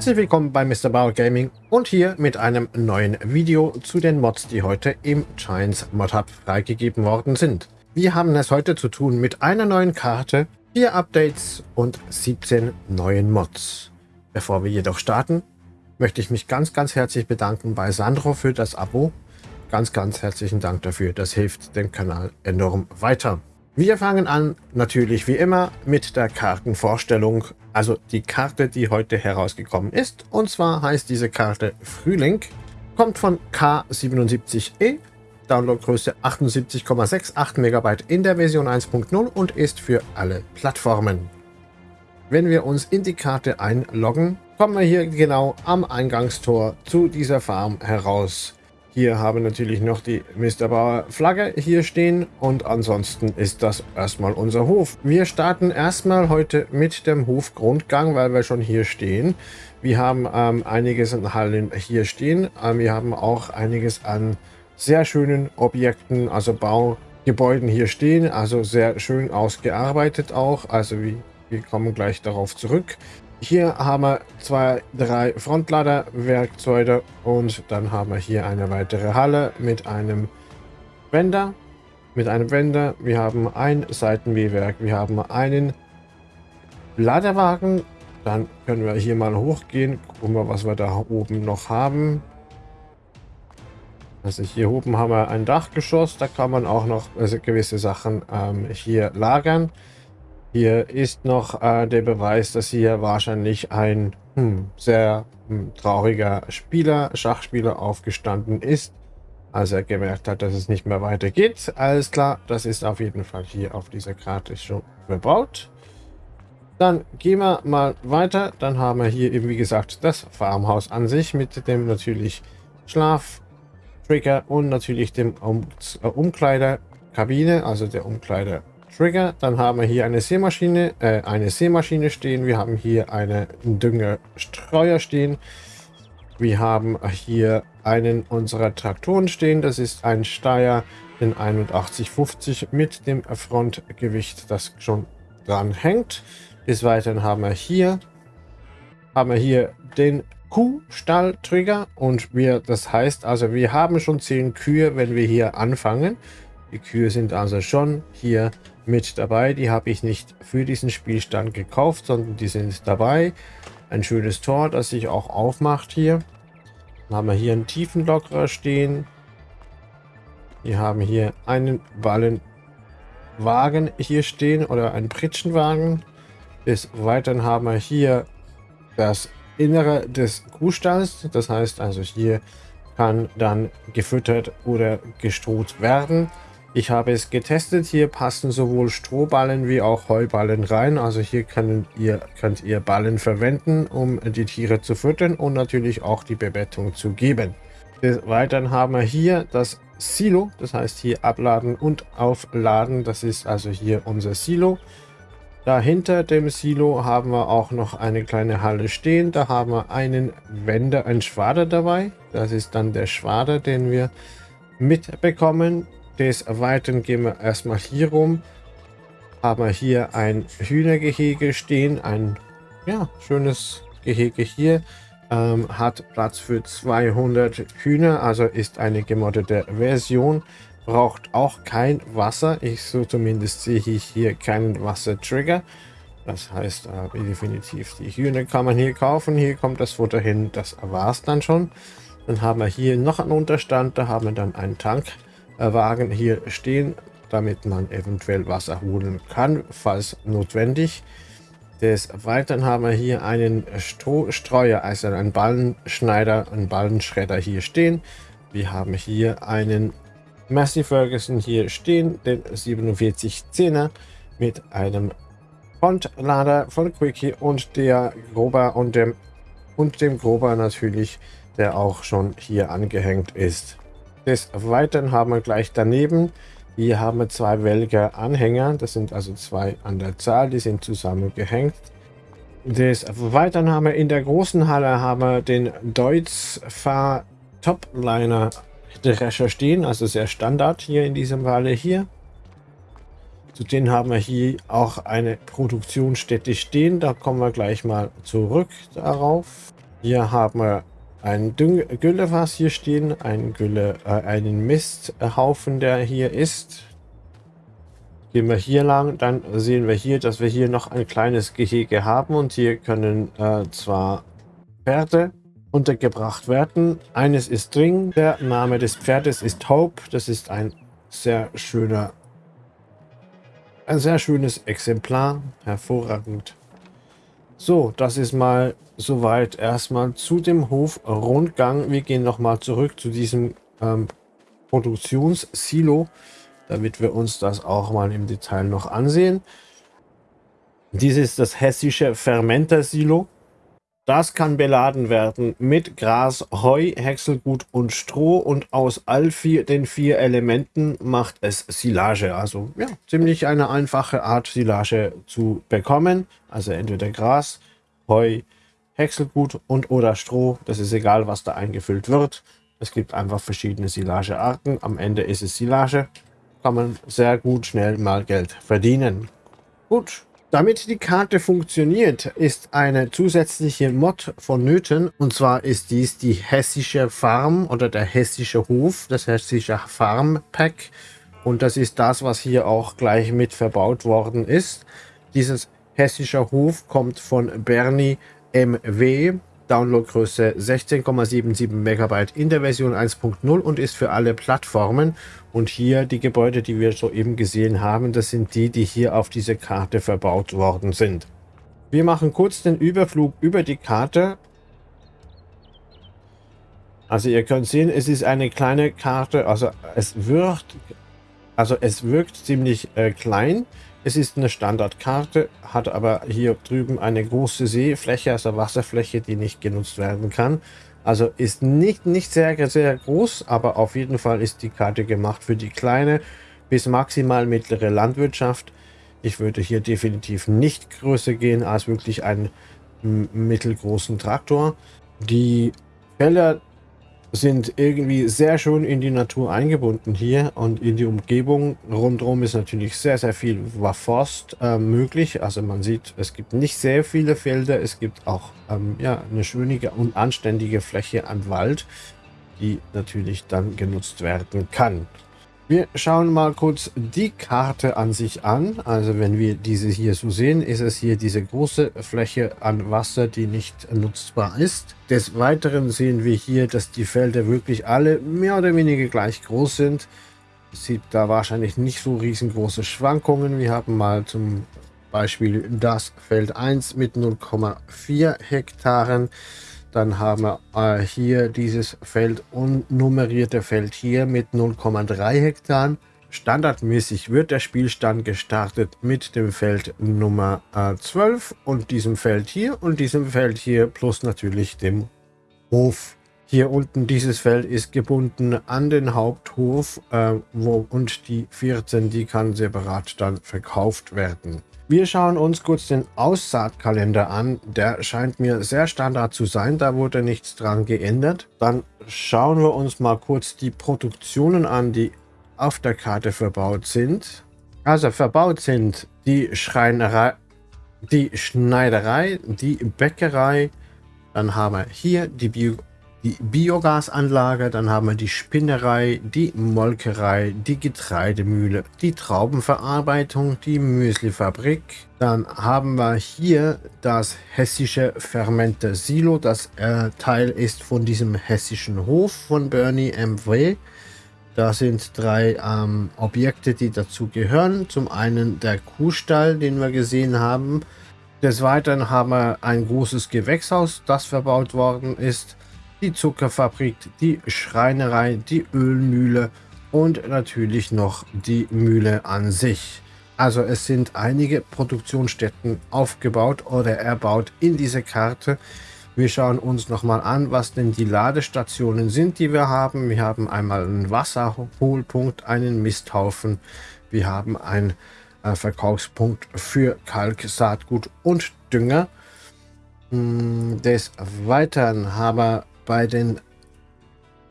Herzlich willkommen bei Mr. Bauer Gaming und hier mit einem neuen Video zu den Mods, die heute im Giants Mod Hub freigegeben worden sind. Wir haben es heute zu tun mit einer neuen Karte, vier Updates und 17 neuen Mods. Bevor wir jedoch starten, möchte ich mich ganz, ganz herzlich bedanken bei Sandro für das Abo. Ganz, ganz herzlichen Dank dafür. Das hilft dem Kanal enorm weiter. Wir fangen an, natürlich wie immer, mit der Kartenvorstellung, also die Karte, die heute herausgekommen ist. Und zwar heißt diese Karte Frühling, kommt von K77E, Downloadgröße 78,68 MB in der Version 1.0 und ist für alle Plattformen. Wenn wir uns in die Karte einloggen, kommen wir hier genau am Eingangstor zu dieser Farm heraus. Hier haben natürlich noch die Mr. Bauer Flagge hier stehen und ansonsten ist das erstmal unser Hof. Wir starten erstmal heute mit dem Hofgrundgang, weil wir schon hier stehen. Wir haben ähm, einiges an Hallen hier stehen. Ähm, wir haben auch einiges an sehr schönen Objekten, also Baugebäuden hier stehen. Also sehr schön ausgearbeitet auch. Also wir, wir kommen gleich darauf zurück. Hier haben wir zwei, drei Frontlader-Werkzeuge und dann haben wir hier eine weitere Halle mit einem Wender. Mit einem Wender. Wir haben ein Seitenwehwerk. Wir haben einen Ladewagen. Dann können wir hier mal hochgehen. Gucken wir, was wir da oben noch haben. Also hier oben haben wir ein Dachgeschoss. Da kann man auch noch also gewisse Sachen ähm, hier lagern. Hier ist noch äh, der Beweis, dass hier wahrscheinlich ein hm, sehr hm, trauriger Spieler, Schachspieler aufgestanden ist, als er gemerkt hat, dass es nicht mehr weitergeht. Alles klar, das ist auf jeden Fall hier auf dieser Karte schon verbaut. Dann gehen wir mal weiter. Dann haben wir hier eben, wie gesagt, das Farmhaus an sich mit dem natürlich Schlaf, Trigger und natürlich dem um äh, Umkleiderkabine, also der Umkleider Trigger. Dann haben wir hier eine Seemaschine, äh, eine Seemaschine stehen. Wir haben hier eine Düngerstreuer stehen. Wir haben hier einen unserer Traktoren stehen. Das ist ein Steyr in 8150 mit dem Frontgewicht, das schon dran hängt. Des Weiteren haben wir hier haben wir hier den Kuhstall-Trigger und wir, das heißt also, wir haben schon 10 Kühe, wenn wir hier anfangen. Die Kühe sind also schon hier mit dabei. Die habe ich nicht für diesen Spielstand gekauft, sondern die sind dabei. Ein schönes Tor, das sich auch aufmacht hier. Dann haben wir hier einen Tiefenlockerer stehen. Wir haben hier einen Ballenwagen hier stehen oder einen Pritschenwagen. Des Weiteren haben wir hier das Innere des Kuhstalls. Das heißt also hier kann dann gefüttert oder gestroht werden. Ich habe es getestet. Hier passen sowohl Strohballen wie auch Heuballen rein. Also hier könnt ihr, könnt ihr Ballen verwenden, um die Tiere zu füttern und natürlich auch die Bebettung zu geben. Des Weiteren haben wir hier das Silo. Das heißt hier abladen und aufladen. Das ist also hier unser Silo. Dahinter dem Silo haben wir auch noch eine kleine Halle stehen. Da haben wir einen Wender, einen Schwader dabei. Das ist dann der Schwader, den wir mitbekommen. Des Weiteren gehen wir erstmal hier rum. Haben wir hier ein Hühnergehege stehen. Ein ja, schönes Gehege hier. Ähm, hat Platz für 200 Hühner, also ist eine gemoddete Version. Braucht auch kein Wasser. Ich so zumindest sehe ich hier keinen Wassertrigger. Das heißt äh, definitiv, die Hühner kann man hier kaufen. Hier kommt das Futter hin. Das war es dann schon. Dann haben wir hier noch einen Unterstand. Da haben wir dann einen Tank. Wagen hier stehen, damit man eventuell Wasser holen kann, falls notwendig. Des Weiteren haben wir hier einen Strohstreuer, also einen Ballenschneider, einen Ballenschredder hier stehen. Wir haben hier einen Massey Ferguson hier stehen, den 4710er mit einem Frontlader von Quickie und der Grober und dem und dem Grober natürlich, der auch schon hier angehängt ist. Des Weiteren haben wir gleich daneben, hier haben wir zwei Welger Anhänger, das sind also zwei an der Zahl, die sind zusammengehängt. Des Weiteren haben wir in der großen Halle haben wir den Deutz Fahr Topliner Drescher stehen, also sehr Standard hier in diesem Falle hier. Zudem haben wir hier auch eine Produktionsstätte stehen, da kommen wir gleich mal zurück darauf. Hier haben wir ein Düng Güllefass hier stehen, ein Gülle, äh, einen Misthaufen, der hier ist. Gehen wir hier lang, dann sehen wir hier, dass wir hier noch ein kleines Gehege haben und hier können äh, zwar Pferde untergebracht werden. Eines ist Dring, der Name des Pferdes ist Hope, das ist ein sehr schöner, ein sehr schönes Exemplar, hervorragend. So, das ist mal soweit erstmal zu dem Hofrundgang. Wir gehen nochmal zurück zu diesem ähm, Produktionssilo damit wir uns das auch mal im Detail noch ansehen. Dies ist das hessische Fermenter-Silo. Das kann beladen werden mit Gras, Heu, Häckselgut und Stroh und aus all vier, den vier Elementen macht es Silage. Also ja, ziemlich eine einfache Art Silage zu bekommen. Also entweder Gras, Heu, Häckselgut und oder Stroh. Das ist egal, was da eingefüllt wird. Es gibt einfach verschiedene Silagearten. Am Ende ist es Silage kann man sehr gut schnell mal Geld verdienen. Gut, damit die Karte funktioniert, ist eine zusätzliche Mod vonnöten. Und zwar ist dies die hessische Farm oder der hessische Hof, das hessische Farm Pack. Und das ist das, was hier auch gleich mit verbaut worden ist. Dieses hessische Hof kommt von Bernie MW. Downloadgröße 16,77 Megabyte in der Version 1.0 und ist für alle Plattformen. Und hier die Gebäude, die wir soeben gesehen haben, das sind die, die hier auf dieser Karte verbaut worden sind. Wir machen kurz den Überflug über die Karte. Also ihr könnt sehen, es ist eine kleine Karte, also es wirkt, also es wirkt ziemlich äh, klein. Es ist eine Standardkarte, hat aber hier drüben eine große Seefläche, also Wasserfläche, die nicht genutzt werden kann. Also ist nicht, nicht sehr, sehr groß, aber auf jeden Fall ist die Karte gemacht für die kleine bis maximal mittlere Landwirtschaft. Ich würde hier definitiv nicht größer gehen als wirklich einen mittelgroßen Traktor. Die Felder sind irgendwie sehr schön in die Natur eingebunden hier und in die Umgebung. Rundherum ist natürlich sehr, sehr viel Forst äh, möglich. Also man sieht, es gibt nicht sehr viele Felder. Es gibt auch ähm, ja, eine schöne und anständige Fläche an Wald, die natürlich dann genutzt werden kann. Wir schauen mal kurz die Karte an sich an. Also wenn wir diese hier so sehen, ist es hier diese große Fläche an Wasser, die nicht nutzbar ist. Des Weiteren sehen wir hier, dass die Felder wirklich alle mehr oder weniger gleich groß sind. Es sieht da wahrscheinlich nicht so riesengroße Schwankungen. Wir haben mal zum Beispiel das Feld 1 mit 0,4 Hektaren. Dann haben wir äh, hier dieses Feld unnummerierte Feld hier mit 0,3 Hektar. Standardmäßig wird der Spielstand gestartet mit dem Feld Nummer äh, 12 und diesem Feld hier und diesem Feld hier plus natürlich dem Hof. Hier unten dieses Feld ist gebunden an den Haupthof äh, wo, und die 14, die kann separat dann verkauft werden. Wir schauen uns kurz den Aussaatkalender an. Der scheint mir sehr standard zu sein. Da wurde nichts dran geändert. Dann schauen wir uns mal kurz die Produktionen an, die auf der Karte verbaut sind. Also verbaut sind die Schreinerei, die Schneiderei, die Bäckerei. Dann haben wir hier die Bio die Biogasanlage, dann haben wir die Spinnerei, die Molkerei, die Getreidemühle, die Traubenverarbeitung, die Müslifabrik. Dann haben wir hier das hessische Fermenter Silo, das äh, Teil ist von diesem hessischen Hof von Bernie MW. Da sind drei ähm, Objekte, die dazu gehören. Zum einen der Kuhstall, den wir gesehen haben. Des Weiteren haben wir ein großes Gewächshaus, das verbaut worden ist die Zuckerfabrik, die Schreinerei, die Ölmühle und natürlich noch die Mühle an sich. Also es sind einige Produktionsstätten aufgebaut oder erbaut in dieser Karte. Wir schauen uns nochmal an, was denn die Ladestationen sind, die wir haben. Wir haben einmal einen Wasserholpunkt, einen Misthaufen. Wir haben einen äh, Verkaufspunkt für Kalk, Saatgut und Dünger. Hm, des Weiteren haben wir bei den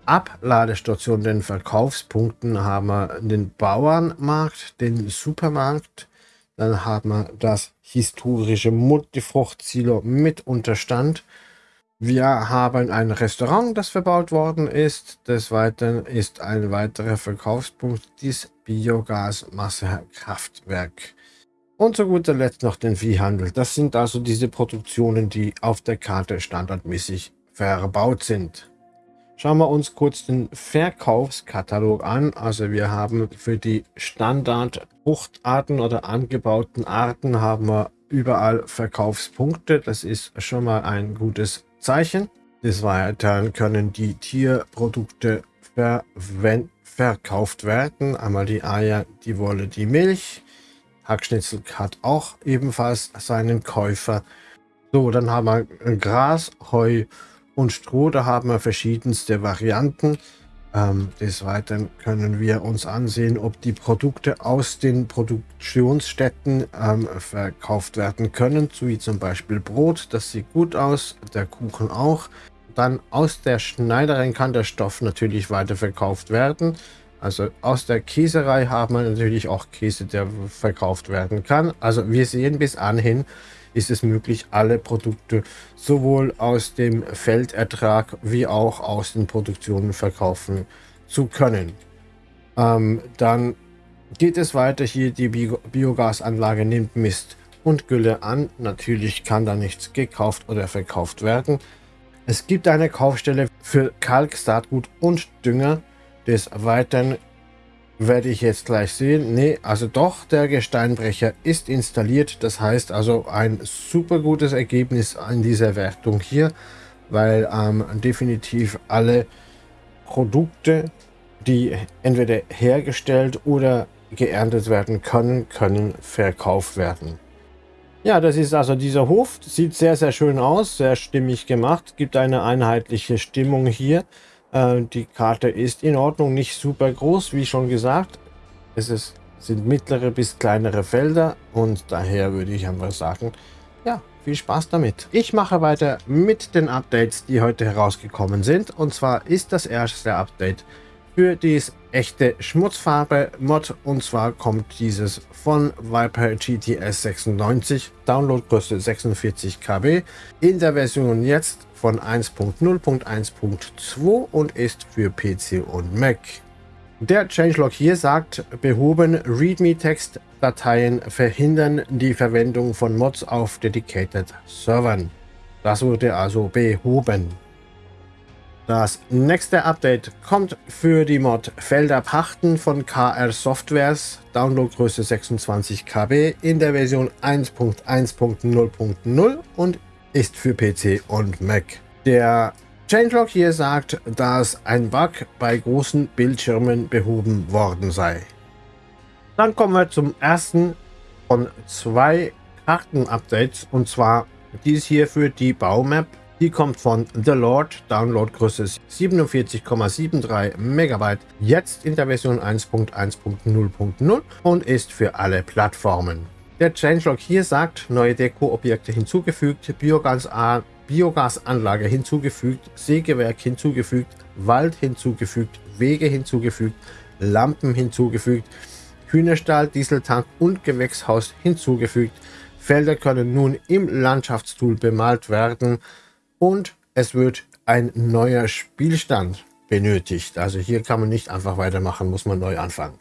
Abladestationen, den Verkaufspunkten, haben wir den Bauernmarkt, den Supermarkt, dann haben wir das historische Multifruchtsilo mit Unterstand. Wir haben ein Restaurant, das verbaut worden ist. Des Weiteren ist ein weiterer Verkaufspunkt das Biogasmassekraftwerk. Und zu guter Letzt noch den Viehhandel. Das sind also diese Produktionen, die auf der Karte standardmäßig verbaut sind. Schauen wir uns kurz den Verkaufskatalog an. Also wir haben für die Standard-Fruchtarten oder angebauten Arten haben wir überall Verkaufspunkte. Das ist schon mal ein gutes Zeichen. Des Weiteren können die Tierprodukte verkauft werden. Einmal die Eier, die Wolle, die Milch. Hackschnitzel hat auch ebenfalls seinen Käufer. So, dann haben wir Gras, Heu und Stroh. Da haben wir verschiedenste Varianten. Ähm, des Weiteren können wir uns ansehen, ob die Produkte aus den Produktionsstätten ähm, verkauft werden können, so wie zum Beispiel Brot, das sieht gut aus, der Kuchen auch. Dann aus der Schneiderin kann der Stoff natürlich weiter verkauft werden. Also aus der Käserei haben wir natürlich auch Käse, der verkauft werden kann. Also wir sehen bis anhin, ist es möglich, alle Produkte sowohl aus dem Feldertrag wie auch aus den Produktionen verkaufen zu können. Ähm, dann geht es weiter hier, die Bio Biogasanlage nimmt Mist und Gülle an. Natürlich kann da nichts gekauft oder verkauft werden. Es gibt eine Kaufstelle für Kalk, Saatgut und Dünger. Des Weiteren werde ich jetzt gleich sehen. Nee, also doch, der Gesteinbrecher ist installiert. Das heißt also ein super gutes Ergebnis an dieser Wertung hier, weil ähm, definitiv alle Produkte, die entweder hergestellt oder geerntet werden können, können verkauft werden. Ja, das ist also dieser Hof. Sieht sehr, sehr schön aus, sehr stimmig gemacht, gibt eine einheitliche Stimmung hier. Äh, die Karte ist in Ordnung, nicht super groß, wie schon gesagt. Es ist, sind mittlere bis kleinere Felder und daher würde ich einfach sagen, ja, viel Spaß damit. Ich mache weiter mit den Updates, die heute herausgekommen sind. Und zwar ist das erste Update für dieses echte Schmutzfarbe Mod und zwar kommt dieses von Viper GTS 96, Downloadgröße 46 KB, in der Version jetzt von 1.0.1.2 und ist für PC und Mac. Der Changelog hier sagt, behoben README-Text-Dateien verhindern die Verwendung von Mods auf Dedicated Servern. Das wurde also behoben. Das nächste Update kommt für die Mod Felder pachten von KR Softwares, Downloadgröße 26 KB in der Version 1.1.0.0 und ist für PC und Mac. Der Changelog hier sagt, dass ein Bug bei großen Bildschirmen behoben worden sei. Dann kommen wir zum ersten von zwei Karten-Updates und zwar dies hier für die Baumap die kommt von The Lord, Downloadgröße 47,73 MB, jetzt in der Version 1.1.0.0 und ist für alle Plattformen. Der Changelog hier sagt, neue Deko-Objekte hinzugefügt, Biogas Biogasanlage hinzugefügt, Sägewerk hinzugefügt, Wald hinzugefügt, Wege hinzugefügt, Lampen hinzugefügt, Hühnerstall, Dieseltank und Gewächshaus hinzugefügt. Felder können nun im Landschaftstool bemalt werden und es wird ein neuer Spielstand benötigt. Also hier kann man nicht einfach weitermachen, muss man neu anfangen.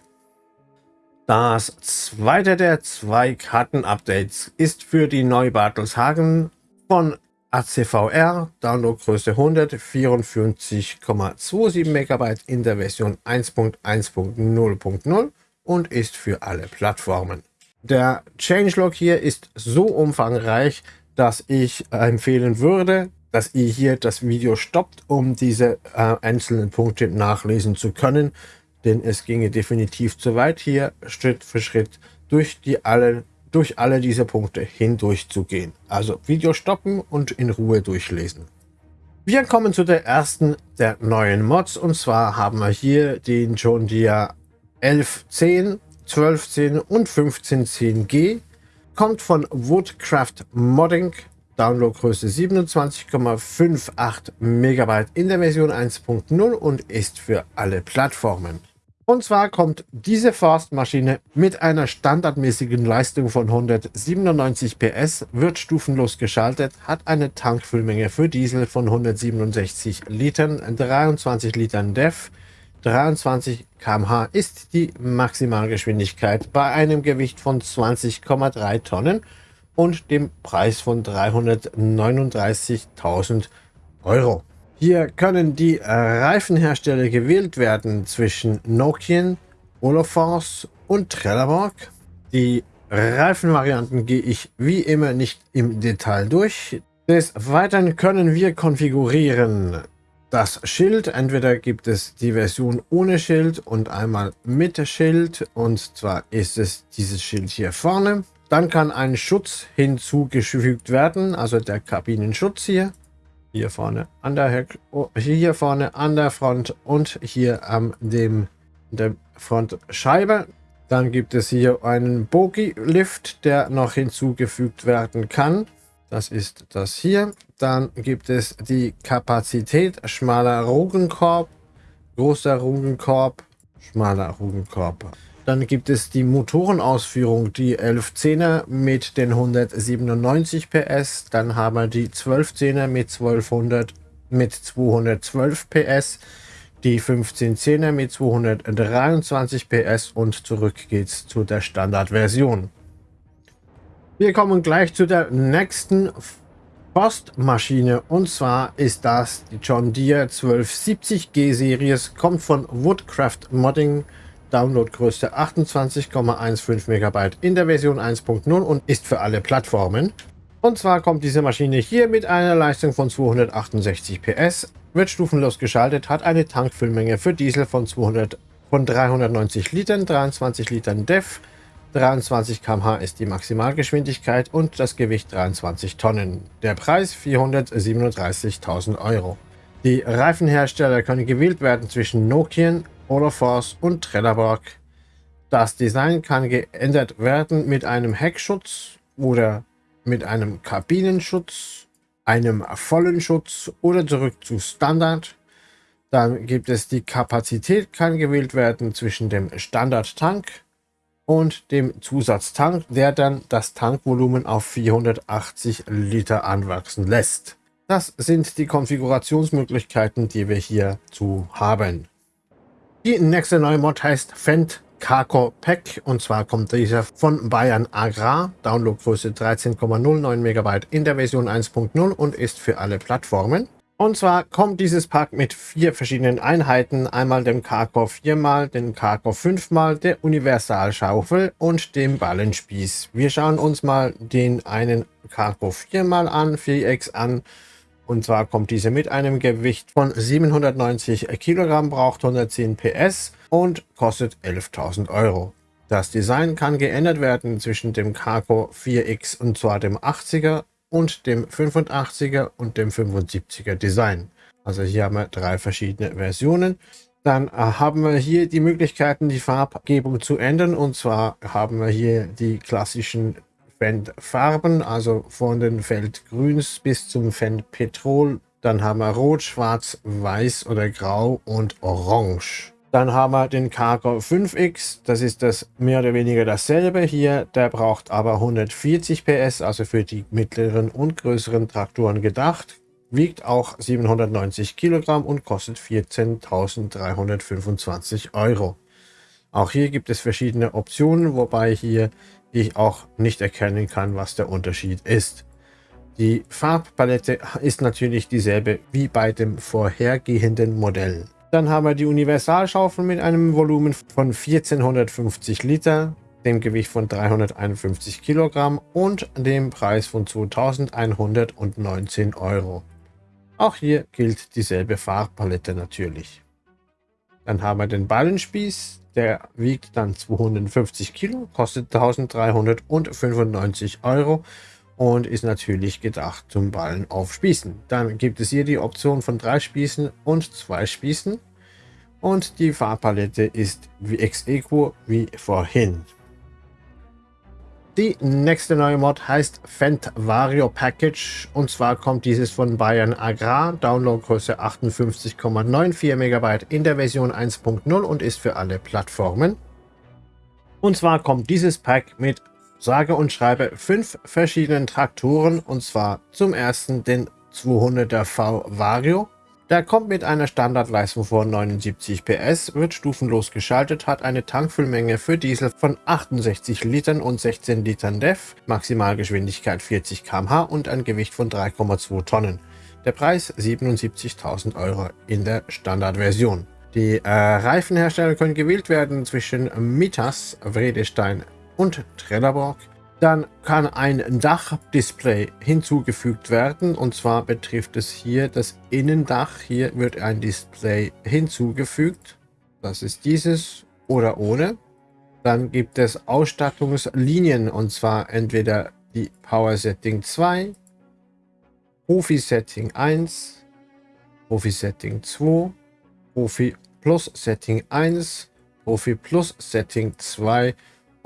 Das zweite der zwei Karten-Updates ist für die Neubartelshagen von ACVR, Downloadgröße 144,27 MB in der Version 1.1.0.0 und ist für alle Plattformen. Der Changelog hier ist so umfangreich, dass ich empfehlen würde, dass ihr hier das Video stoppt, um diese äh, einzelnen Punkte nachlesen zu können. Denn es ginge definitiv zu weit, hier Schritt für Schritt durch, die alle, durch alle diese Punkte hindurch zu gehen. Also Video stoppen und in Ruhe durchlesen. Wir kommen zu der ersten der neuen Mods. Und zwar haben wir hier den John Deere 1110, 1210 und 1510G. Kommt von Woodcraft Modding Downloadgröße 27,58 MB in der Version 1.0 und ist für alle Plattformen. Und zwar kommt diese Forstmaschine mit einer standardmäßigen Leistung von 197 PS, wird stufenlos geschaltet, hat eine Tankfüllmenge für Diesel von 167 Litern, 23 Litern DEF, 23 km/h ist die Maximalgeschwindigkeit bei einem Gewicht von 20,3 Tonnen und dem Preis von 339.000 Euro. Hier können die Reifenhersteller gewählt werden zwischen Nokian, Olafors und Trelleborg. Die Reifenvarianten gehe ich wie immer nicht im Detail durch. Des Weiteren können wir konfigurieren das Schild. Entweder gibt es die Version ohne Schild und einmal mit Schild. Und zwar ist es dieses Schild hier vorne. Dann kann ein Schutz hinzugefügt werden, also der Kabinenschutz hier hier vorne an der oh, hier vorne an der Front und hier an dem der Frontscheibe. Dann gibt es hier einen Bogie-Lift, der noch hinzugefügt werden kann. Das ist das hier. Dann gibt es die Kapazität, schmaler Rugenkorb, großer Rugenkorb, schmaler Rugenkorb. Dann gibt es die Motorenausführung, die 1110er mit den 197 PS. Dann haben wir die 1210er mit 1200 mit 212 PS. Die 1510er mit 223 PS und zurück geht's zu der Standardversion. Wir kommen gleich zu der nächsten Postmaschine und zwar ist das die John Deere 1270G Series, kommt von Woodcraft Modding Downloadgröße 28,15 MB in der Version 1.0 und ist für alle Plattformen. Und zwar kommt diese Maschine hier mit einer Leistung von 268 PS, wird stufenlos geschaltet, hat eine Tankfüllmenge für Diesel von, 200, von 390 Litern, 23 Litern DEF, 23 km/h ist die Maximalgeschwindigkeit und das Gewicht 23 Tonnen. Der Preis 437.000 Euro. Die Reifenhersteller können gewählt werden zwischen Nokian, Olafors und Trelleborg. Das Design kann geändert werden mit einem Heckschutz oder mit einem Kabinenschutz, einem vollen Schutz oder zurück zu Standard. Dann gibt es die Kapazität, kann gewählt werden zwischen dem Standardtank und dem Zusatztank, der dann das Tankvolumen auf 480 Liter anwachsen lässt. Das sind die Konfigurationsmöglichkeiten, die wir hier zu haben. Die nächste neue Mod heißt Fendt Carco Pack und zwar kommt dieser von Bayern Agrar, Downloadgröße 13,09 MB in der Version 1.0 und ist für alle Plattformen. Und zwar kommt dieses Pack mit vier verschiedenen Einheiten, einmal dem Carco 4 mal, dem Carco 5 mal, der Universalschaufel und dem Ballenspieß. Wir schauen uns mal den einen Carco 4 mal an, 4X an und zwar kommt diese mit einem Gewicht von 790 Kilogramm, braucht 110 PS und kostet 11.000 Euro. Das Design kann geändert werden zwischen dem Cargo 4X und zwar dem 80er und dem 85er und dem 75er Design. Also hier haben wir drei verschiedene Versionen. Dann äh, haben wir hier die Möglichkeiten, die Farbgebung zu ändern. Und zwar haben wir hier die klassischen Fendt-Farben, also von den Feldgrüns bis zum Fendt Petrol. Dann haben wir Rot, Schwarz, Weiß oder Grau und Orange. Dann haben wir den Cargo 5X, das ist das mehr oder weniger dasselbe hier, der braucht aber 140 PS, also für die mittleren und größeren Traktoren gedacht, wiegt auch 790 Kilogramm und kostet 14.325 Euro. Auch hier gibt es verschiedene Optionen, wobei hier ich auch nicht erkennen kann, was der Unterschied ist. Die Farbpalette ist natürlich dieselbe wie bei dem vorhergehenden Modell. Dann haben wir die Universalschaufel mit einem Volumen von 1450 Liter, dem Gewicht von 351 Kilogramm und dem Preis von 2119 Euro. Auch hier gilt dieselbe Farbpalette natürlich. Dann haben wir den Ballenspieß, der wiegt dann 250 Kilo, kostet 1395 Euro und ist natürlich gedacht zum Ballen auf Spießen. Dann gibt es hier die Option von drei Spießen und zwei Spießen und die Farbpalette ist wie ex equo wie vorhin. Die nächste neue Mod heißt Fendt Vario Package. Und zwar kommt dieses von Bayern Agrar, Downloadgröße 58,94 MB in der Version 1.0 und ist für alle Plattformen. Und zwar kommt dieses Pack mit sage und schreibe fünf verschiedenen Traktoren und zwar zum ersten den 200er V Vario, der kommt mit einer Standardleistung von 79 PS, wird stufenlos geschaltet, hat eine Tankfüllmenge für Diesel von 68 Litern und 16 Litern DEF, Maximalgeschwindigkeit 40 km/h und ein Gewicht von 3,2 Tonnen. Der Preis 77.000 Euro in der Standardversion. Die äh, Reifenhersteller können gewählt werden zwischen Mitas, Vredestein und Trelleborg. Dann kann ein Dachdisplay hinzugefügt werden und zwar betrifft es hier das Innendach. Hier wird ein Display hinzugefügt. Das ist dieses oder ohne. Dann gibt es Ausstattungslinien und zwar entweder die Power Setting 2, Profi Setting 1, Profi Setting 2, Profi Plus Setting 1, Profi Plus Setting 2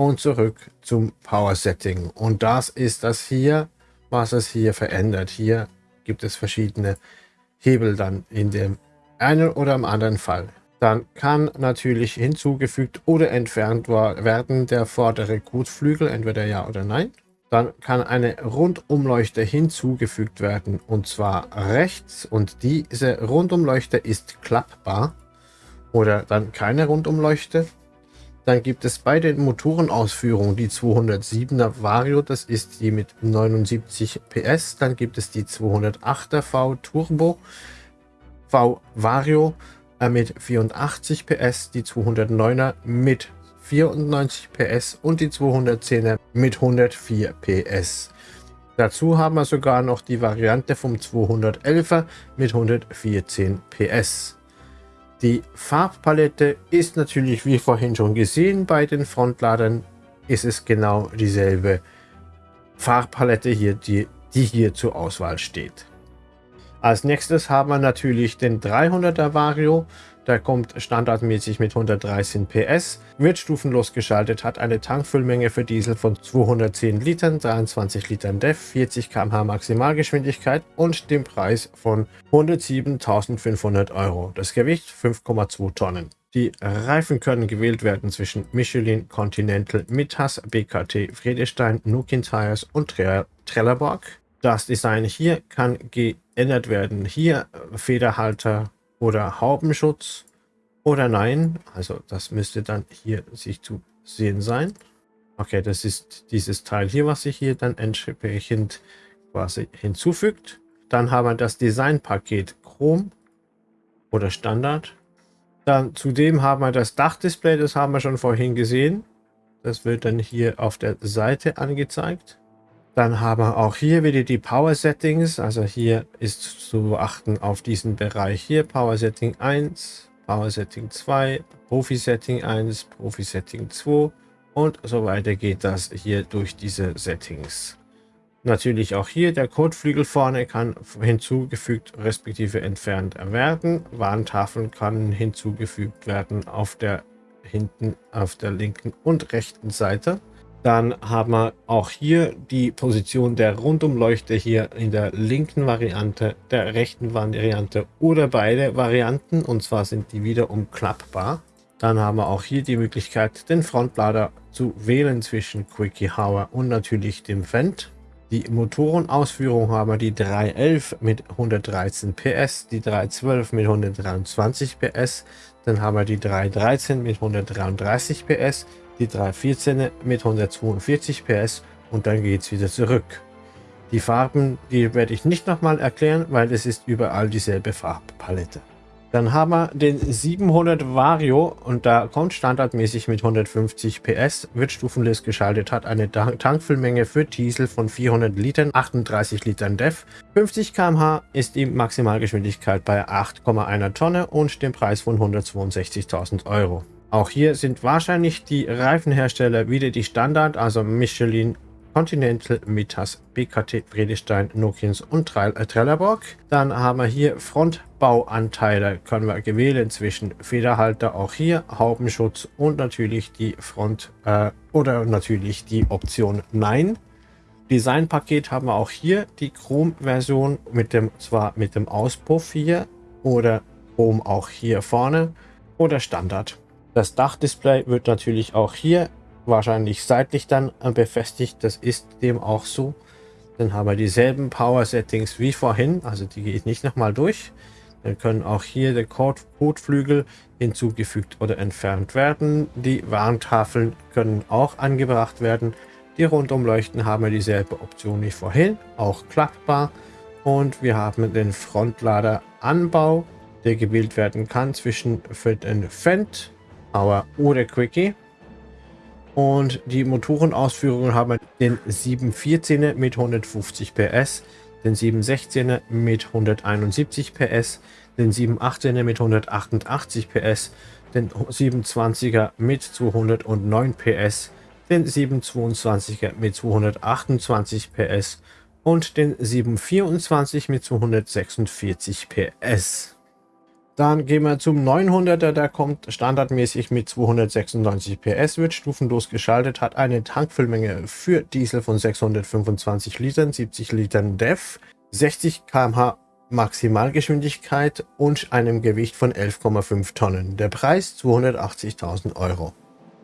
und zurück zum Power Setting. Und das ist das hier, was es hier verändert. Hier gibt es verschiedene Hebel dann in dem einen oder im anderen Fall. Dann kann natürlich hinzugefügt oder entfernt werden der vordere Kotflügel, entweder ja oder nein. Dann kann eine Rundumleuchte hinzugefügt werden und zwar rechts und diese Rundumleuchte ist klappbar oder dann keine Rundumleuchte dann gibt es bei den Motorenausführungen die 207er Vario, das ist die mit 79 PS. Dann gibt es die 208er V Turbo V Vario äh, mit 84 PS, die 209er mit 94 PS und die 210er mit 104 PS. Dazu haben wir sogar noch die Variante vom 211er mit 114 PS. Die Farbpalette ist natürlich wie vorhin schon gesehen bei den Frontladern ist es genau dieselbe Farbpalette hier, die, die hier zur Auswahl steht. Als nächstes haben wir natürlich den 300er Vario. Der kommt standardmäßig mit 113 PS, wird stufenlos geschaltet, hat eine Tankfüllmenge für Diesel von 210 Litern, 23 Litern DEF, 40 km/h Maximalgeschwindigkeit und dem Preis von 107.500 Euro. Das Gewicht 5,2 Tonnen. Die Reifen können gewählt werden zwischen Michelin, Continental, Mittas, BKT, Friedestein, Nukin Tires und Trelleborg. Das Design hier kann geändert werden. Hier Federhalter oder Haubenschutz oder nein. Also das müsste dann hier sich zu sehen sein. Okay, das ist dieses Teil hier, was sich hier dann entsprechend quasi hinzufügt. Dann haben wir das Designpaket Chrom oder Standard. Dann zudem haben wir das Dachdisplay, das haben wir schon vorhin gesehen. Das wird dann hier auf der Seite angezeigt. Dann haben wir auch hier wieder die Power Settings. Also hier ist zu beachten auf diesen Bereich hier. Power Setting 1, Power Setting 2, Profi Setting 1, Profi Setting 2 und so weiter geht das hier durch diese Settings. Natürlich auch hier der Kotflügel vorne kann hinzugefügt respektive entfernt werden. Warntafeln kann hinzugefügt werden auf der hinten auf der linken und rechten Seite. Dann haben wir auch hier die Position der Rundumleuchte hier in der linken Variante, der rechten Variante oder beide Varianten. Und zwar sind die wiederum klappbar. Dann haben wir auch hier die Möglichkeit, den Frontlader zu wählen zwischen Quickie Hour und natürlich dem Fendt. Die Motorenausführung haben wir die 311 mit 113 PS, die 312 mit 123 PS, dann haben wir die 313 mit 133 PS, die 314 mit 142 PS und dann geht es wieder zurück. Die Farben, die werde ich nicht nochmal erklären, weil es ist überall dieselbe Farbpalette. Dann haben wir den 700 Vario und da kommt standardmäßig mit 150 PS, wird stufenlos geschaltet, hat eine Tankfüllmenge für Diesel von 400 Litern, 38 Litern DEF. 50 km/h ist die Maximalgeschwindigkeit bei 8,1 Tonne und dem Preis von 162.000 Euro. Auch hier sind wahrscheinlich die Reifenhersteller wieder die Standard, also Michelin, Continental, Mitas, BKT, Friedestein, Nokins und Trelleborg. Dann haben wir hier Frontbauanteile, können wir gewählen zwischen Federhalter, auch hier Haubenschutz und natürlich die Front äh, oder natürlich die Option Nein. Designpaket haben wir auch hier die Chrom-Version mit dem zwar mit dem Auspuff hier oder Chrom auch hier vorne oder Standard. Das Dachdisplay wird natürlich auch hier wahrscheinlich seitlich dann befestigt. Das ist dem auch so. Dann haben wir dieselben Power Settings wie vorhin, also die gehe ich nicht nochmal durch. Dann können auch hier der Kotflügel hinzugefügt oder entfernt werden. Die Warntafeln können auch angebracht werden. Die Rundumleuchten haben wir dieselbe Option wie vorhin, auch klappbar. Und wir haben den Frontlader-Anbau, der gewählt werden kann zwischen für den Fendt, Power oder Quickie. Und die Motorenausführungen haben den 714er mit 150 PS, den 716er mit 171 PS, den 718er mit 188 PS, den 720er mit 209 PS, den 722er mit 228 PS und den 724 mit 246 PS. Dann gehen wir zum 900er, der kommt standardmäßig mit 296 PS, wird stufenlos geschaltet, hat eine Tankfüllmenge für Diesel von 625 Litern, 70 Litern DEF, 60 km/h Maximalgeschwindigkeit und einem Gewicht von 11,5 Tonnen. Der Preis 280.000 Euro.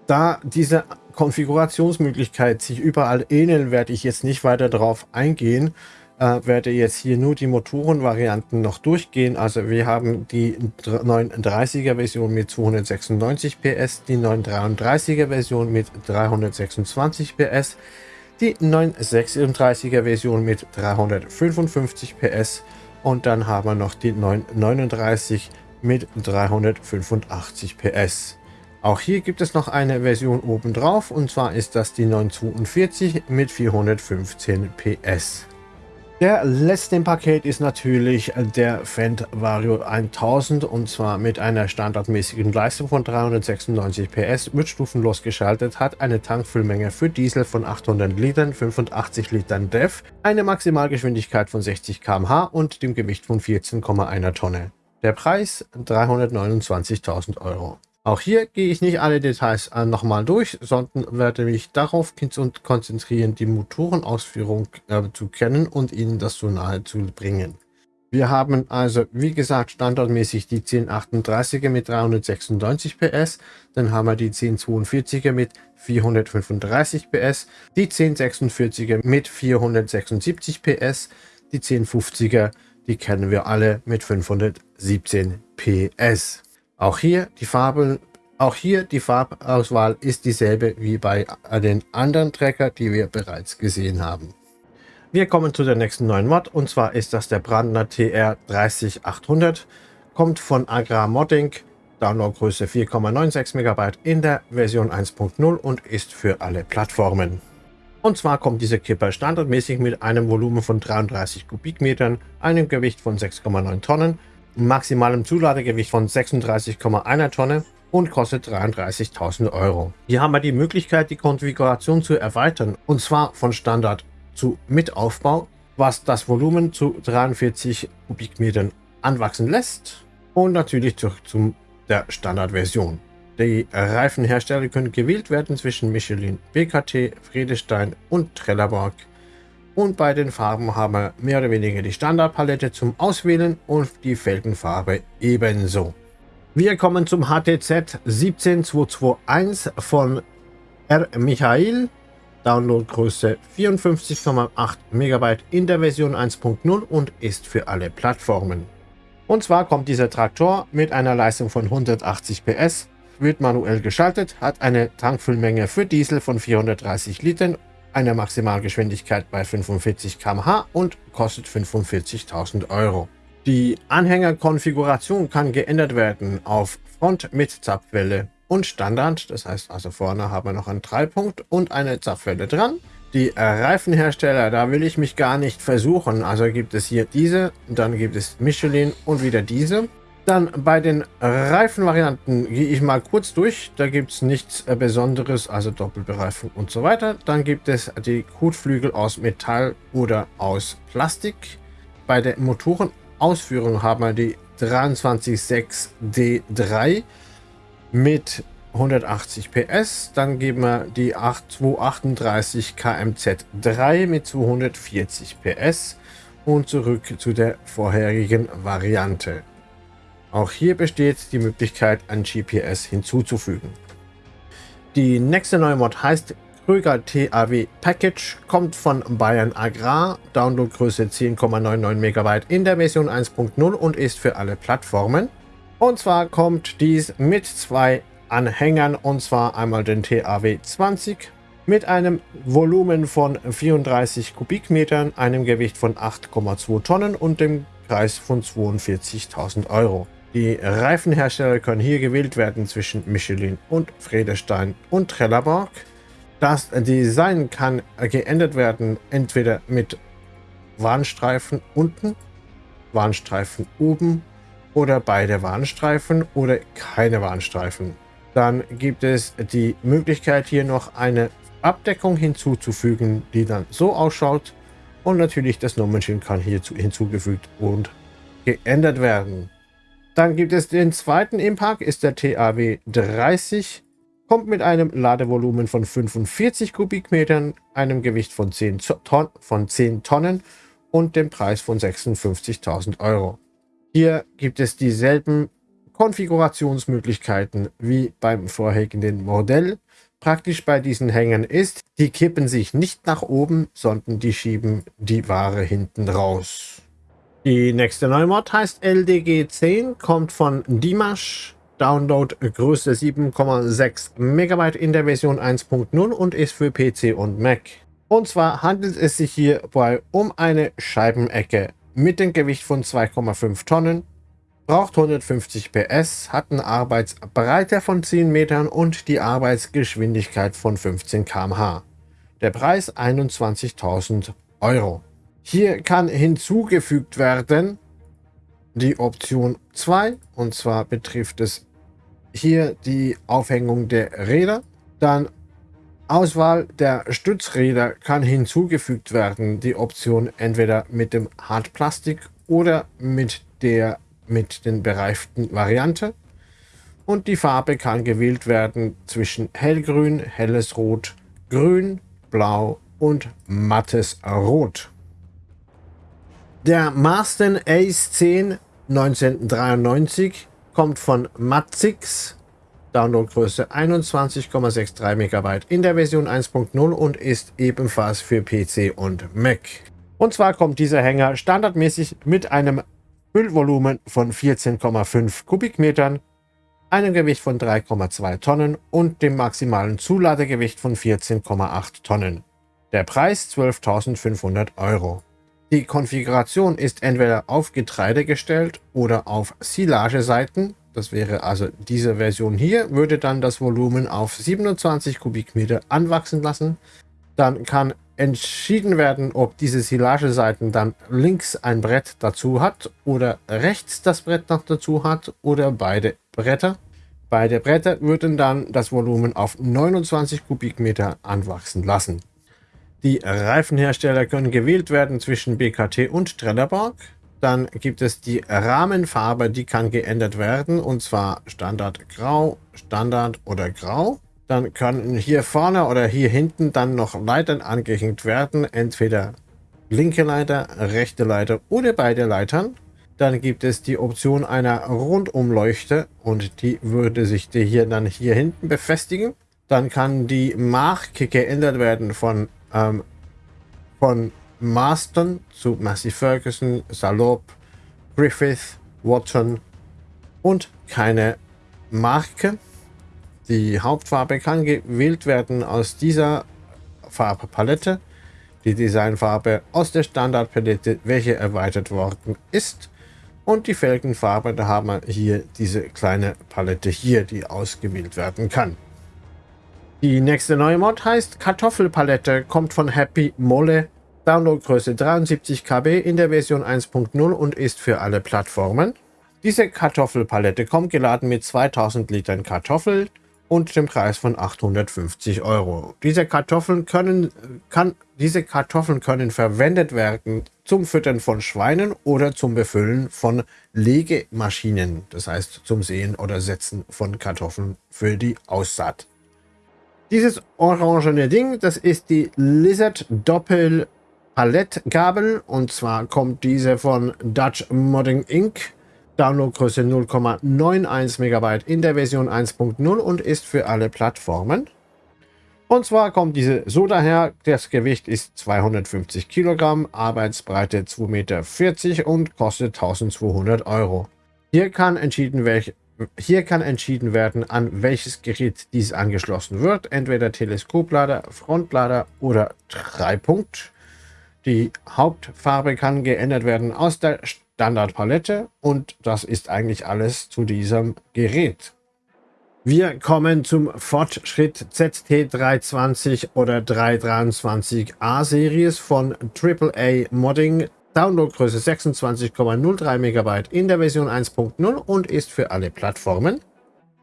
Da diese Konfigurationsmöglichkeit sich überall ähneln, werde ich jetzt nicht weiter darauf eingehen. Äh, werde jetzt hier nur die Motorenvarianten noch durchgehen. Also wir haben die 930er Version mit 296 PS, die 933er Version mit 326 PS, die 936er Version mit 355 PS und dann haben wir noch die 939 mit 385 PS. Auch hier gibt es noch eine Version obendrauf und zwar ist das die 942 mit 415 PS. Der letzte im Paket ist natürlich der Fendt Vario 1000 und zwar mit einer standardmäßigen Leistung von 396 PS, wird stufenlos geschaltet, hat eine Tankfüllmenge für Diesel von 800 Litern, 85 Litern DEF, eine Maximalgeschwindigkeit von 60 km/h und dem Gewicht von 14,1 Tonne. Der Preis 329.000 Euro. Auch hier gehe ich nicht alle Details äh, nochmal durch, sondern werde mich darauf konzentrieren, die Motorenausführung äh, zu kennen und Ihnen das so nahe zu bringen. Wir haben also, wie gesagt, standardmäßig die 1038er mit 396 PS, dann haben wir die 1042er mit 435 PS, die 1046er mit 476 PS, die 1050er, die kennen wir alle mit 517 PS. Auch hier die Farben, auch hier die Farbauswahl ist dieselbe wie bei den anderen Trecker, die wir bereits gesehen haben. Wir kommen zu der nächsten neuen Mod und zwar ist das der Brandner TR 30800, kommt von Agrar Modding, Downloadgröße 4,96 MB in der Version 1.0 und ist für alle Plattformen. Und zwar kommt dieser Kipper standardmäßig mit einem Volumen von 33 Kubikmetern, einem Gewicht von 6,9 Tonnen, maximalem Zuladegewicht von 36,1 Tonne und kostet 33.000 Euro. Hier haben wir die Möglichkeit, die Konfiguration zu erweitern und zwar von Standard zu Mitaufbau, was das Volumen zu 43 Kubikmetern anwachsen lässt und natürlich zurück zu der Standardversion. Die Reifenhersteller können gewählt werden zwischen Michelin, BKT, Friedestein und Trelleborg. Und bei den Farben haben wir mehr oder weniger die Standardpalette zum Auswählen und die Felgenfarbe ebenso. Wir kommen zum HTZ 17221 von R. Michael. Downloadgröße 54,8 MB in der Version 1.0 und ist für alle Plattformen. Und zwar kommt dieser Traktor mit einer Leistung von 180 PS, wird manuell geschaltet, hat eine Tankfüllmenge für Diesel von 430 Litern eine Maximalgeschwindigkeit bei 45 km/h und kostet 45.000 Euro. Die Anhängerkonfiguration kann geändert werden auf Front mit Zapfwelle und Standard. Das heißt also vorne haben wir noch einen Dreipunkt und eine Zapfwelle dran. Die Reifenhersteller, da will ich mich gar nicht versuchen. Also gibt es hier diese, dann gibt es Michelin und wieder diese. Dann bei den Reifenvarianten gehe ich mal kurz durch. Da gibt es nichts äh, Besonderes, also Doppelbereifung und so weiter. Dann gibt es die Kotflügel aus Metall oder aus Plastik. Bei der Motorenausführung haben wir die 236D3 mit 180 PS. Dann geben wir die 238 KMZ3 mit 240 PS und zurück zu der vorherigen Variante. Auch hier besteht die Möglichkeit, ein GPS hinzuzufügen. Die nächste neue Mod heißt Kröger TAW Package, kommt von Bayern Agrar, Downloadgröße 10,99 MB in der Version 1.0 und ist für alle Plattformen. Und zwar kommt dies mit zwei Anhängern und zwar einmal den TAW 20 mit einem Volumen von 34 Kubikmetern, einem Gewicht von 8,2 Tonnen und dem Preis von 42.000 Euro. Die Reifenhersteller können hier gewählt werden zwischen Michelin und Friedestein und Trelleborg. Das Design kann geändert werden, entweder mit Warnstreifen unten, Warnstreifen oben oder beide Warnstreifen oder keine Warnstreifen. Dann gibt es die Möglichkeit hier noch eine Abdeckung hinzuzufügen, die dann so ausschaut. Und natürlich das Nummernschild kann hierzu hinzugefügt und geändert werden. Dann gibt es den zweiten Impact, ist der TAW 30. Kommt mit einem Ladevolumen von 45 Kubikmetern, einem Gewicht von 10, Ton von 10 Tonnen und dem Preis von 56.000 Euro. Hier gibt es dieselben Konfigurationsmöglichkeiten wie beim vorherigen Modell. Praktisch bei diesen Hängern ist, die kippen sich nicht nach oben, sondern die schieben die Ware hinten raus. Die nächste neue Mod heißt LDG 10, kommt von Dimash. Download Größe 7,6 MB in der Version 1.0 und ist für PC und Mac. Und zwar handelt es sich hierbei um eine Scheibenecke mit dem Gewicht von 2,5 Tonnen, braucht 150 PS, hat eine Arbeitsbreite von 10 Metern und die Arbeitsgeschwindigkeit von 15 km/h. Der Preis 21.000 Euro. Hier kann hinzugefügt werden die Option 2 und zwar betrifft es hier die Aufhängung der Räder. Dann Auswahl der Stützräder kann hinzugefügt werden. Die Option entweder mit dem Hartplastik oder mit der mit den bereiften Variante. Und die Farbe kann gewählt werden zwischen hellgrün, helles Rot, grün, blau und mattes Rot. Der Marsden Ace 10 1993 kommt von Matzix, Downloadgröße 21,63 MB in der Version 1.0 und ist ebenfalls für PC und Mac. Und zwar kommt dieser Hänger standardmäßig mit einem Füllvolumen von 14,5 Kubikmetern, einem Gewicht von 3,2 Tonnen und dem maximalen Zuladegewicht von 14,8 Tonnen. Der Preis 12.500 Euro. Die Konfiguration ist entweder auf Getreide gestellt oder auf Silageseiten. Das wäre also diese Version hier, würde dann das Volumen auf 27 Kubikmeter anwachsen lassen. Dann kann entschieden werden, ob diese Silageseiten dann links ein Brett dazu hat oder rechts das Brett noch dazu hat oder beide Bretter. Beide Bretter würden dann das Volumen auf 29 Kubikmeter anwachsen lassen. Die Reifenhersteller können gewählt werden zwischen BKT und Trelleborg. Dann gibt es die Rahmenfarbe, die kann geändert werden und zwar Standard Grau, Standard oder Grau. Dann können hier vorne oder hier hinten dann noch Leitern angehängt werden, entweder linke Leiter, rechte Leiter oder beide Leitern. Dann gibt es die Option einer Rundumleuchte und die würde sich hier dann hier hinten befestigen. Dann kann die Marke geändert werden von ähm, von Marston zu Massey Ferguson, Salop, Griffith, Watson und keine Marke. Die Hauptfarbe kann gewählt werden aus dieser Farbpalette. Die Designfarbe aus der Standardpalette, welche erweitert worden ist. Und die Felgenfarbe, da haben wir hier diese kleine Palette hier, die ausgewählt werden kann. Die nächste neue Mod heißt Kartoffelpalette, kommt von Happy Molle, Downloadgröße 73 KB in der Version 1.0 und ist für alle Plattformen. Diese Kartoffelpalette kommt geladen mit 2000 Litern Kartoffeln und dem Preis von 850 Euro. Diese Kartoffeln können, kann, diese Kartoffeln können verwendet werden zum Füttern von Schweinen oder zum Befüllen von Legemaschinen, das heißt zum Sehen oder Setzen von Kartoffeln für die Aussaat. Dieses orangene Ding, das ist die Lizard Doppel Palettgabel und zwar kommt diese von Dutch Modding Inc. Downloadgröße 0,91 MB in der Version 1.0 und ist für alle Plattformen. Und zwar kommt diese so daher, das Gewicht ist 250 Kilogramm, Arbeitsbreite 2,40 Meter und kostet 1200 Euro. Hier kann, entschieden, welch, hier kann entschieden werden, an welches Gerät dies angeschlossen wird, entweder Teleskoplader, Frontlader oder Dreipunkt. Die Hauptfarbe kann geändert werden aus der Standardpalette und das ist eigentlich alles zu diesem Gerät. Wir kommen zum Fortschritt ZT320 oder 323A Series von AAA Modding. Downloadgröße 26,03 MB in der Version 1.0 und ist für alle Plattformen.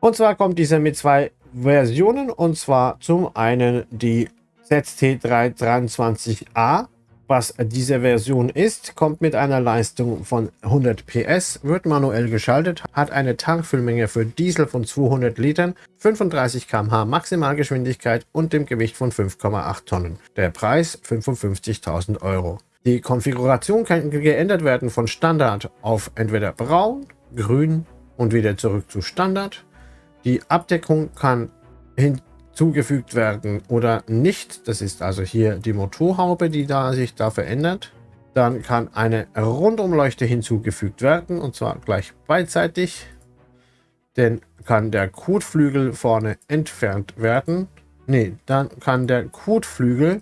Und zwar kommt dieser mit zwei Versionen und zwar zum einen die ZT323A was diese Version ist, kommt mit einer Leistung von 100 PS, wird manuell geschaltet, hat eine Tankfüllmenge für Diesel von 200 Litern, 35 km/h Maximalgeschwindigkeit und dem Gewicht von 5,8 Tonnen. Der Preis 55.000 Euro. Die Konfiguration kann geändert werden von Standard auf entweder braun, grün und wieder zurück zu Standard. Die Abdeckung kann hin zugefügt werden oder nicht. Das ist also hier die Motorhaube, die da sich da verändert. Dann kann eine Rundumleuchte hinzugefügt werden und zwar gleich beidseitig. Dann kann der Kotflügel vorne entfernt werden. Ne, dann kann der Kotflügel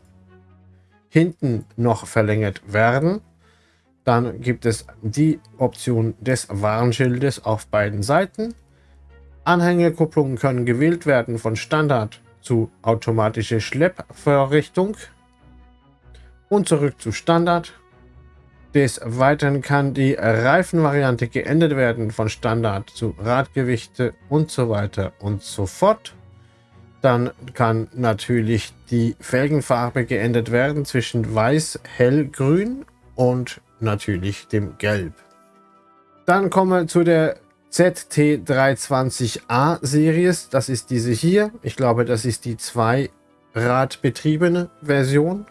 hinten noch verlängert werden. Dann gibt es die Option des Warnschildes auf beiden Seiten. Anhängerkupplungen können gewählt werden von Standard zu automatische Schleppvorrichtung und zurück zu Standard. Des Weiteren kann die Reifenvariante geändert werden von Standard zu Radgewichte und so weiter und so fort. Dann kann natürlich die Felgenfarbe geändert werden zwischen weiß, hellgrün und natürlich dem Gelb. Dann kommen wir zu der ZT320A Series. Das ist diese hier. Ich glaube, das ist die zweiradbetriebene Version.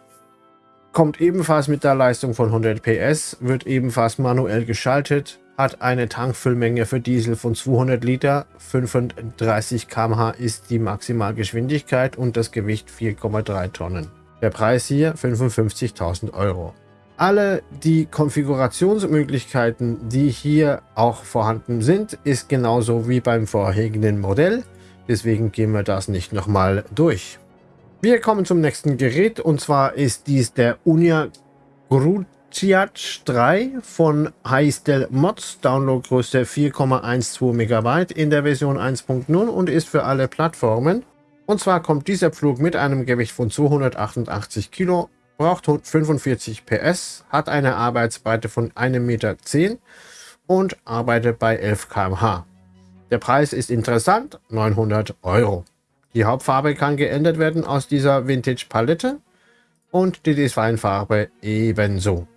Kommt ebenfalls mit der Leistung von 100 PS, wird ebenfalls manuell geschaltet, hat eine Tankfüllmenge für Diesel von 200 Liter, 35 km/h ist die Maximalgeschwindigkeit und das Gewicht 4,3 Tonnen. Der Preis hier 55.000 Euro alle die Konfigurationsmöglichkeiten, die hier auch vorhanden sind, ist genauso wie beim vorherigen Modell. Deswegen gehen wir das nicht nochmal durch. Wir kommen zum nächsten Gerät und zwar ist dies der Unia Gruciac 3 von Heistel Mods, Downloadgröße 4,12 MB in der Version 1.0 und ist für alle Plattformen. Und zwar kommt dieser Pflug mit einem Gewicht von 288 Kilo braucht 45 PS, hat eine Arbeitsbreite von 1,10 Meter und arbeitet bei 11 km/h. Der Preis ist interessant, 900 Euro. Die Hauptfarbe kann geändert werden aus dieser Vintage-Palette und die Designfarbe ebenso.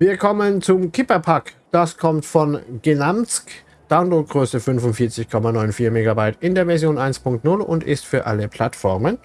Wir kommen zum Kipperpack. Das kommt von Genamsk. Downloadgröße 45,94 MB in der Version 1.0 und ist für alle Plattformen.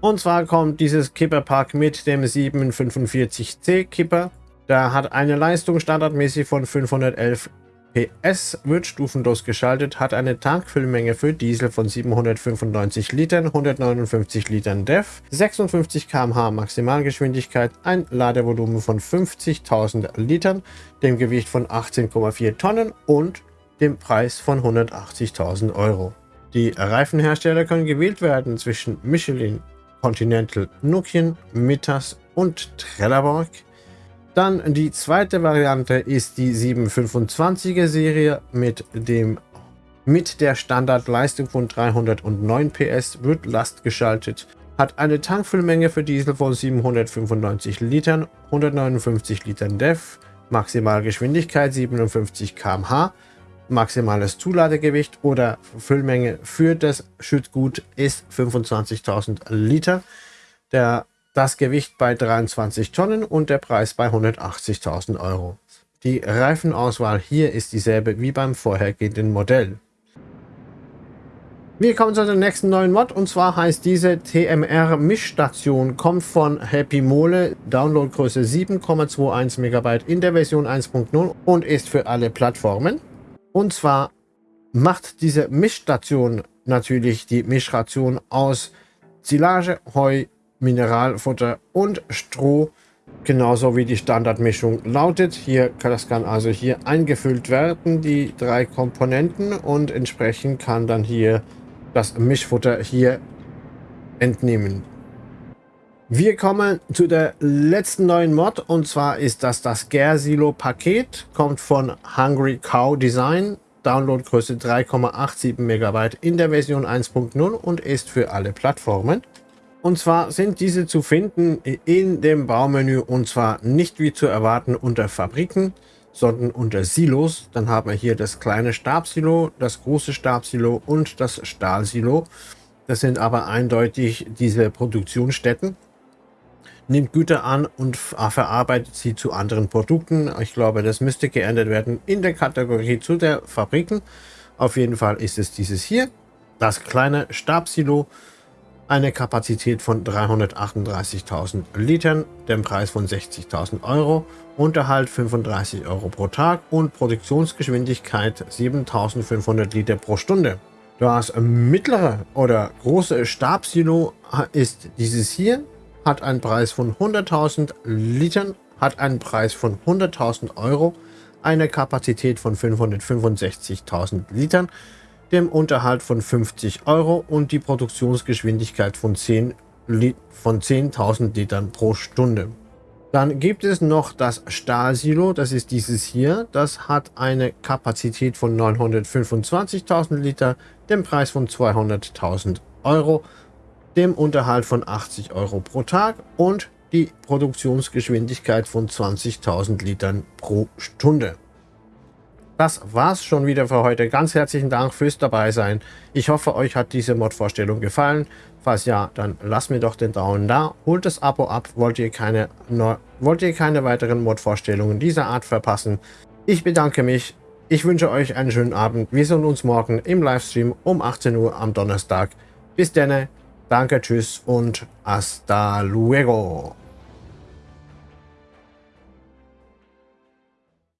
Und zwar kommt dieses Kipperpack mit dem 745C Kipper. Der hat eine Leistung standardmäßig von 511 PS, wird stufenlos geschaltet, hat eine Tankfüllmenge für Diesel von 795 Litern, 159 Litern DEF, 56 km/h Maximalgeschwindigkeit, ein Ladevolumen von 50.000 Litern, dem Gewicht von 18,4 Tonnen und dem Preis von 180.000 Euro. Die Reifenhersteller können gewählt werden zwischen Michelin, Continental Nokian, Mittas und Trelleborg. Dann die zweite Variante ist die 725er Serie mit dem mit der Standardleistung von 309 PS wird Last geschaltet, hat eine Tankfüllmenge für Diesel von 795 Litern, 159 Litern DEF, Maximalgeschwindigkeit 57 km/h, Maximales Zuladegewicht oder Füllmenge für das Schüttgut ist 25.000 Liter. Der, das Gewicht bei 23 Tonnen und der Preis bei 180.000 Euro. Die Reifenauswahl hier ist dieselbe wie beim vorhergehenden Modell. Wir kommen zu dem nächsten neuen Mod und zwar heißt diese TMR Mischstation, kommt von Happy Mole, Downloadgröße 7,21 MB in der Version 1.0 und ist für alle Plattformen. Und zwar macht diese Mischstation natürlich die Mischration aus Silage, Heu, Mineralfutter und Stroh, genauso wie die Standardmischung lautet. Hier das kann also hier eingefüllt werden, die drei Komponenten und entsprechend kann dann hier das Mischfutter hier entnehmen. Wir kommen zu der letzten neuen Mod und zwar ist das das Gersilo Paket, kommt von Hungry Cow Design, Downloadgröße 3,87 MB in der Version 1.0 und ist für alle Plattformen. Und zwar sind diese zu finden in dem Baumenü und zwar nicht wie zu erwarten unter Fabriken, sondern unter Silos. Dann haben wir hier das kleine Stabsilo, das große Stabsilo und das Stahlsilo. Das sind aber eindeutig diese Produktionsstätten. Nimmt Güter an und verarbeitet sie zu anderen Produkten. Ich glaube, das müsste geändert werden in der Kategorie zu der Fabriken. Auf jeden Fall ist es dieses hier, das kleine Stabsilo eine Kapazität von 338.000 Litern, den Preis von 60.000 Euro, Unterhalt 35 Euro pro Tag und Produktionsgeschwindigkeit 7.500 Liter pro Stunde. Das mittlere oder große Stabsilo ist dieses hier, hat einen Preis von 100.000 Litern, hat einen Preis von 100.000 Euro, eine Kapazität von 565.000 Litern, dem Unterhalt von 50 Euro und die Produktionsgeschwindigkeit von 10 von 10.000 Litern pro Stunde. Dann gibt es noch das Stahlsilo, das ist dieses hier. Das hat eine Kapazität von 925.000 Liter, dem Preis von 200.000 Euro, dem Unterhalt von 80 Euro pro Tag und die Produktionsgeschwindigkeit von 20.000 Litern pro Stunde. Das war's schon wieder für heute. Ganz herzlichen Dank fürs dabei sein. Ich hoffe, euch hat diese Mod-Vorstellung gefallen. Falls ja, dann lasst mir doch den Daumen da. Holt das Abo ab, wollt ihr keine, wollt ihr keine weiteren Mod-Vorstellungen dieser Art verpassen. Ich bedanke mich. Ich wünsche euch einen schönen Abend. Wir sehen uns morgen im Livestream um 18 Uhr am Donnerstag. Bis dann. Danke, tschüss und hasta luego.